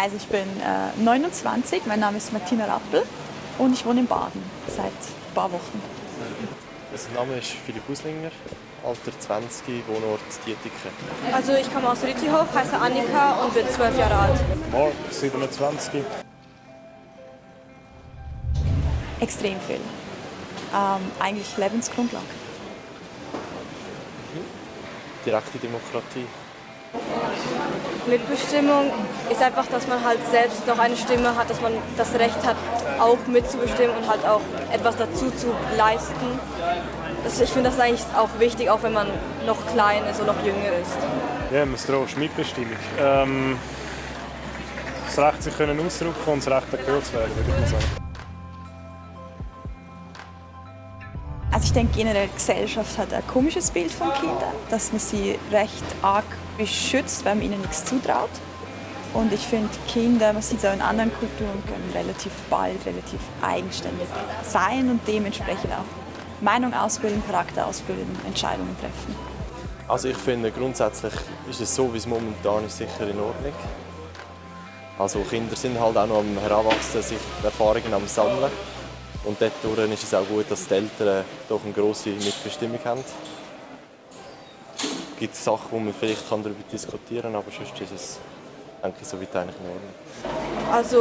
Also ich bin äh, 29, mein Name ist Martina Rappel und ich wohne in Baden seit ein paar Wochen. Mein Name ist Philipp Uslinger, Alter 20, Wohnort Dietiken. Also ich komme aus Rüttihof, heiße Annika und bin 12 Jahre alt. Mark, 27. Extrem viel. Ähm, eigentlich Lebensgrundlage. Direkte Demokratie. Mitbestimmung ist einfach, dass man halt selbst noch eine Stimme hat, dass man das Recht hat, auch mitzubestimmen und halt auch etwas dazu zu leisten. Das, ich finde das eigentlich auch wichtig, auch wenn man noch klein ist und noch jünger ist. Ja, man braucht Mitbestimmung. Ähm, das Recht, sich können und das Recht, gehört zu werden, würde ich mal sagen. Denke generell, Gesellschaft hat ein komisches Bild von Kindern, dass man sie recht arg beschützt, weil man ihnen nichts zutraut. Und ich finde, Kinder, man sieht es auch in anderen Kulturen, können relativ bald relativ eigenständig sein und dementsprechend auch Meinung ausbilden, Charakter ausbilden, Entscheidungen treffen. Also ich finde, grundsätzlich ist es so, wie es momentan ist, sicher in Ordnung. Also Kinder sind halt auch noch am Heranwachsen, sich Erfahrungen am Sammeln. Und dort ist es auch gut, dass die Eltern doch eine grosse Mitbestimmung haben. Es gibt Sachen, die man vielleicht darüber diskutieren kann, aber sonst ist es denke ich, soweit eigentlich in Ordnung. Also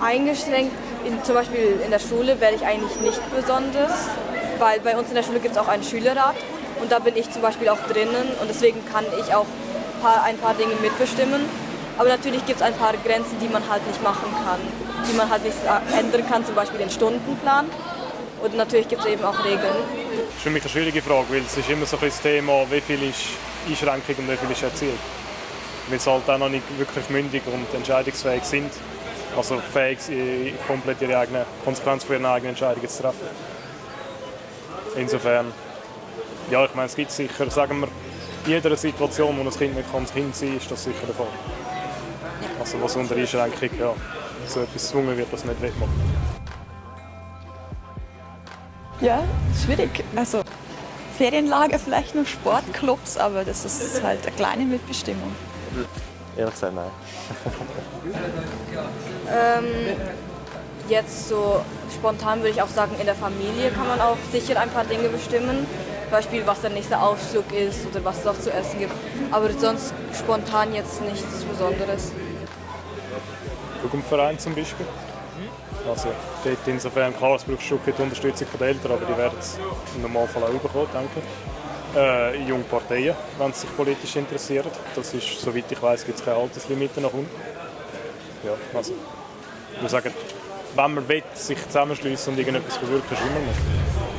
eingeschränkt, in, zum Beispiel in der Schule, werde ich eigentlich nicht besonders, weil bei uns in der Schule gibt es auch einen Schülerrat und da bin ich zum Beispiel auch drinnen und deswegen kann ich auch ein paar Dinge mitbestimmen. Aber natürlich gibt es ein paar Grenzen, die man halt nicht machen kann, die man halt nicht ändern kann, zum Beispiel den Stundenplan. Und natürlich gibt es eben auch Regeln. Das ist für mich eine schwierige Frage, weil es ist immer so ein das Thema, wie viel ist Einschränkung und wie viel ist erzielt. Weil sie halt auch noch nicht wirklich mündig und entscheidungsfähig sind. Also fähig, komplett ihre eigene Konsequenz für ihre eigenen Entscheidungen zu treffen. Insofern, ja, ich meine, es gibt sicher, sagen wir, in jeder Situation, wo ein Kind nicht kann, Kind sein ist das sicher der Fall. Also was unter Einschränkung ja, so etwas gezwungen wird, das nicht wegmachen. Ja, schwierig. Also Ferienlager vielleicht noch Sportclubs, aber das ist halt eine kleine Mitbestimmung. Ehrlich gesagt, nein. ähm, jetzt so spontan würde ich auch sagen, in der Familie kann man auch sicher ein paar Dinge bestimmen. Zum Beispiel, was der nächste Ausflug ist oder was es auch zu essen gibt. Aber sonst spontan jetzt nichts Besonderes. Jugendverein zum Beispiel. Also dort insofern klar, es braucht schon die Unterstützung der Eltern, aber die werden es im Normalfall auch bekommen, denke ich. Äh, junge Parteien, wenn sie sich politisch interessieren. Das ist, soweit ich weiß, gibt es keine Alterslimite nach unten. Ja, also, ich würde sagen, wenn man will, sich zusammenschließen und irgendetwas bewirken, ist immer möglich.